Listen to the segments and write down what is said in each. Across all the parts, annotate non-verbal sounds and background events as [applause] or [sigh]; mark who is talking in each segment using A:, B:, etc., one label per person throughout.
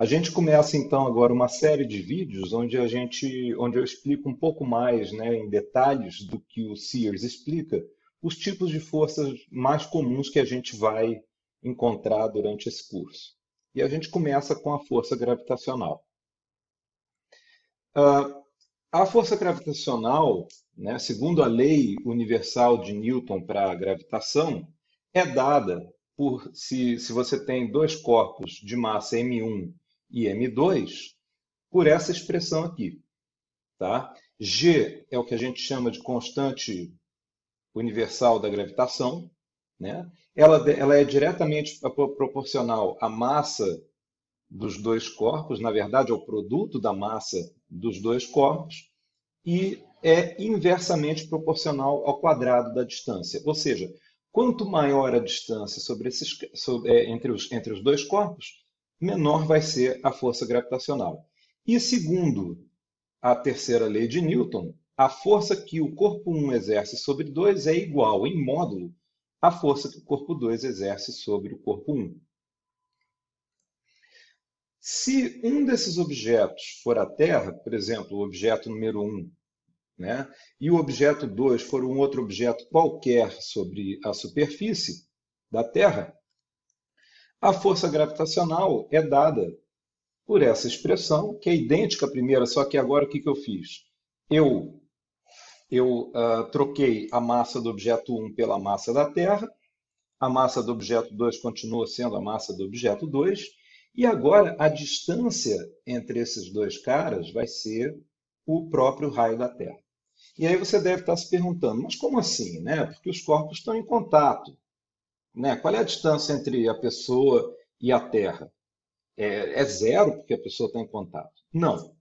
A: A gente começa então agora uma série de vídeos onde a gente, onde eu explico um pouco mais, né, em detalhes do que o Sears explica, os tipos de forças mais comuns que a gente vai encontrar durante esse curso. E a gente começa com a força gravitacional. Uh, a força gravitacional, né, segundo a lei universal de Newton para a gravitação, é dada por se, se você tem dois corpos de massa m1 e m2, por essa expressão aqui. Tá? G é o que a gente chama de constante universal da gravitação. Né? Ela, ela é diretamente proporcional à massa dos dois corpos, na verdade, ao produto da massa dos dois corpos, e é inversamente proporcional ao quadrado da distância. Ou seja, quanto maior a distância sobre esses, sobre, é, entre, os, entre os dois corpos, menor vai ser a força gravitacional. E segundo a terceira lei de Newton, a força que o corpo 1 exerce sobre 2 é igual, em módulo, à força que o corpo 2 exerce sobre o corpo 1. Se um desses objetos for a Terra, por exemplo, o objeto número 1, né, e o objeto 2 for um outro objeto qualquer sobre a superfície da Terra, a força gravitacional é dada por essa expressão, que é idêntica à primeira, só que agora o que, que eu fiz? Eu, eu uh, troquei a massa do objeto 1 pela massa da Terra, a massa do objeto 2 continua sendo a massa do objeto 2, e agora a distância entre esses dois caras vai ser o próprio raio da Terra. E aí você deve estar se perguntando, mas como assim? Né? Porque os corpos estão em contato. Né? Qual é a distância entre a pessoa e a Terra? É, é zero porque a pessoa está em contato? Não.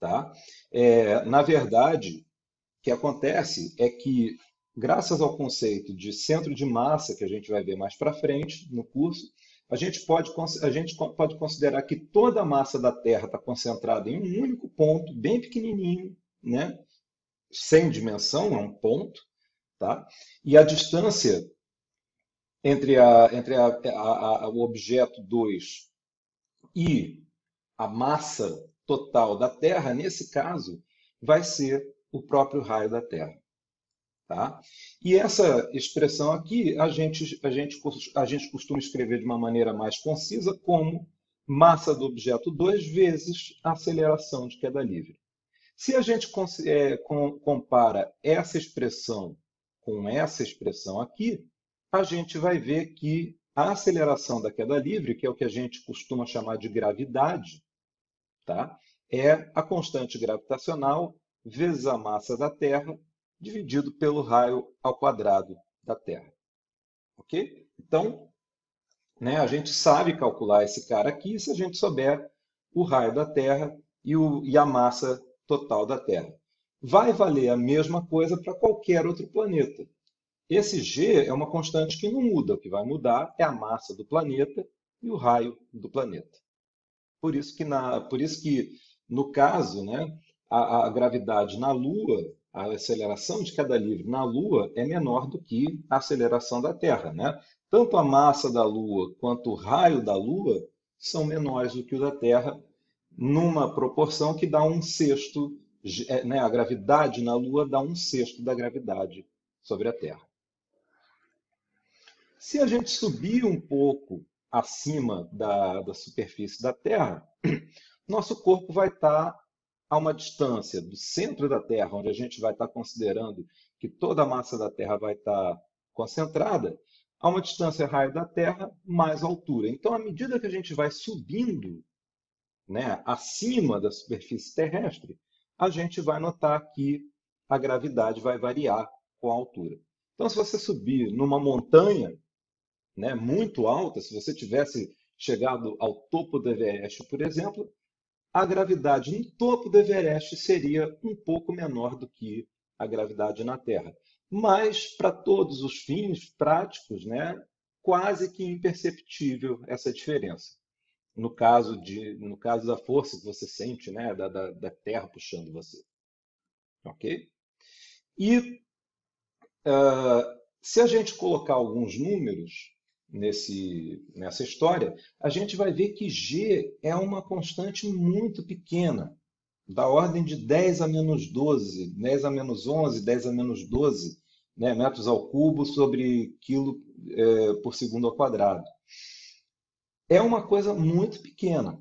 A: Tá? É, na verdade, o que acontece é que, graças ao conceito de centro de massa, que a gente vai ver mais para frente no curso, a gente pode, a gente pode considerar que toda a massa da Terra está concentrada em um único ponto, bem pequenininho, né? sem dimensão, é um ponto, tá? e a distância entre, a, entre a, a, o objeto 2 e a massa total da Terra, nesse caso, vai ser o próprio raio da Terra. Tá? E essa expressão aqui a gente, a, gente, a gente costuma escrever de uma maneira mais concisa como massa do objeto 2 vezes a aceleração de queda livre. Se a gente é, com, compara essa expressão com essa expressão aqui, a gente vai ver que a aceleração da queda livre, que é o que a gente costuma chamar de gravidade, tá? é a constante gravitacional vezes a massa da Terra dividido pelo raio ao quadrado da Terra. Ok? Então, né, a gente sabe calcular esse cara aqui se a gente souber o raio da Terra e, o, e a massa total da Terra. Vai valer a mesma coisa para qualquer outro planeta. Esse G é uma constante que não muda. O que vai mudar é a massa do planeta e o raio do planeta. Por isso que, na, por isso que no caso, né, a, a gravidade na Lua a aceleração de queda livre na Lua é menor do que a aceleração da Terra. Né? Tanto a massa da Lua quanto o raio da Lua são menores do que o da Terra, numa proporção que dá um sexto, é, né? a gravidade na Lua dá um sexto da gravidade sobre a Terra. Se a gente subir um pouco acima da, da superfície da Terra, [clears throat] nosso corpo vai estar a uma distância do centro da Terra, onde a gente vai estar considerando que toda a massa da Terra vai estar concentrada, a uma distância raio da Terra mais altura. Então, à medida que a gente vai subindo né, acima da superfície terrestre, a gente vai notar que a gravidade vai variar com a altura. Então, se você subir numa montanha né, muito alta, se você tivesse chegado ao topo do Everest, por exemplo, a gravidade no topo do Everest seria um pouco menor do que a gravidade na Terra. Mas, para todos os fins práticos, né, quase que imperceptível essa diferença. No caso, de, no caso da força que você sente, né, da, da, da Terra puxando você. Ok? E uh, se a gente colocar alguns números, nesse, nessa história, a gente vai ver que G é uma constante muito pequena, da ordem de 10 a menos 12, 10 a menos 11, 10 a menos 12 né, metros ao cubo sobre quilo é, por segundo ao quadrado. É uma coisa muito pequena,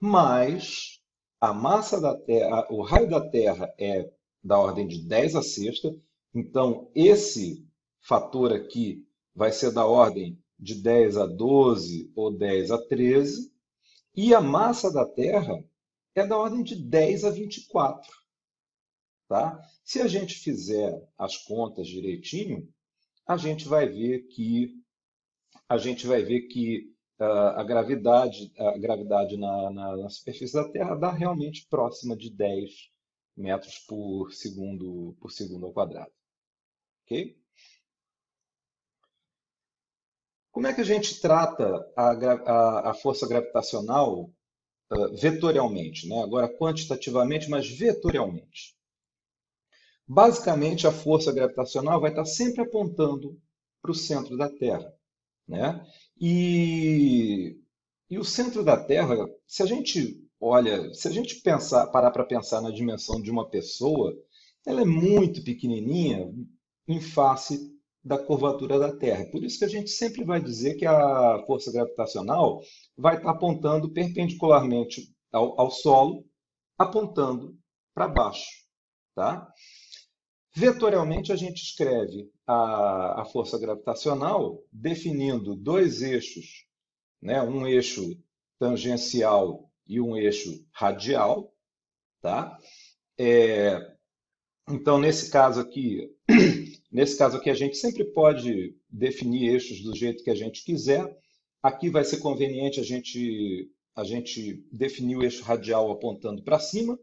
A: mas a massa da Terra, o raio da Terra é da ordem de 10 a sexta, então esse fator aqui vai ser da ordem de 10 a 12 ou 10 a 13, e a massa da Terra é da ordem de 10 a 24. Tá? Se a gente fizer as contas direitinho, a gente vai ver que a gente vai ver que uh, a gravidade, a gravidade na, na, na, superfície da Terra dá realmente próxima de 10 metros por segundo por segundo ao quadrado. Ok? Como é que a gente trata a, a, a força gravitacional uh, vetorialmente? Né? Agora, quantitativamente, mas vetorialmente. Basicamente, a força gravitacional vai estar sempre apontando para o centro da Terra. Né? E, e o centro da Terra, se a gente olha, se a gente pensar, parar para pensar na dimensão de uma pessoa, ela é muito pequenininha em face da curvatura da Terra. Por isso que a gente sempre vai dizer que a força gravitacional vai estar apontando perpendicularmente ao, ao solo, apontando para baixo. Tá? Vetorialmente, a gente escreve a, a força gravitacional definindo dois eixos, né? um eixo tangencial e um eixo radial. Tá? É, então, nesse caso aqui, [clears throat] Nesse caso aqui, a gente sempre pode definir eixos do jeito que a gente quiser. Aqui vai ser conveniente a gente, a gente definir o eixo radial apontando para cima.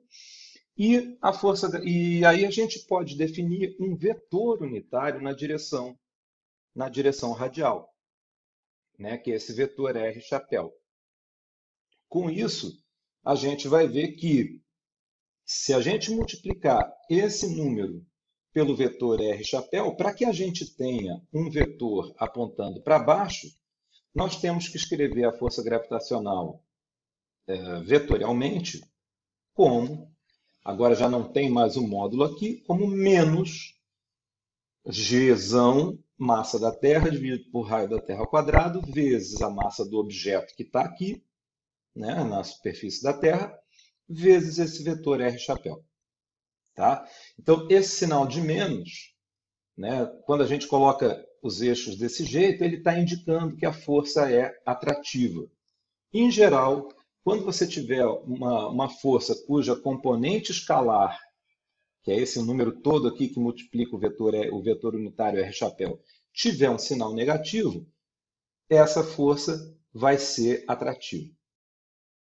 A: E, a força, e aí a gente pode definir um vetor unitário na direção, na direção radial, né? que é esse vetor R chapéu. Com isso, a gente vai ver que se a gente multiplicar esse número pelo vetor R chapéu, para que a gente tenha um vetor apontando para baixo, nós temos que escrever a força gravitacional é, vetorialmente como, agora já não tem mais o módulo aqui, como menos Gzão, massa da Terra, dividido por raio da Terra ao quadrado, vezes a massa do objeto que está aqui, né, na superfície da Terra, vezes esse vetor R chapéu. Tá? Então, esse sinal de menos, né, quando a gente coloca os eixos desse jeito, ele está indicando que a força é atrativa. Em geral, quando você tiver uma, uma força cuja componente escalar, que é esse número todo aqui que multiplica o vetor, o vetor unitário R chapéu, tiver um sinal negativo, essa força vai ser atrativa.